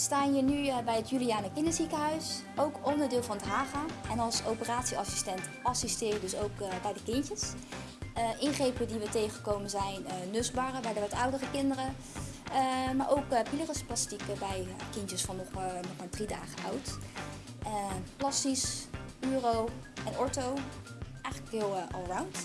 We staan hier nu eh, bij het Juliane Kinderziekenhuis, ook onderdeel van het HAGA. En als operatieassistent assisteer je dus ook eh, bij de kindjes. Eh, ingrepen die we tegenkomen zijn uh, nusbaren bij de wat oudere kinderen. Maar ook uh, bij kindjes van nog, nog maar drie dagen oud. plastisch, uro en ortho. Eigenlijk heel allround.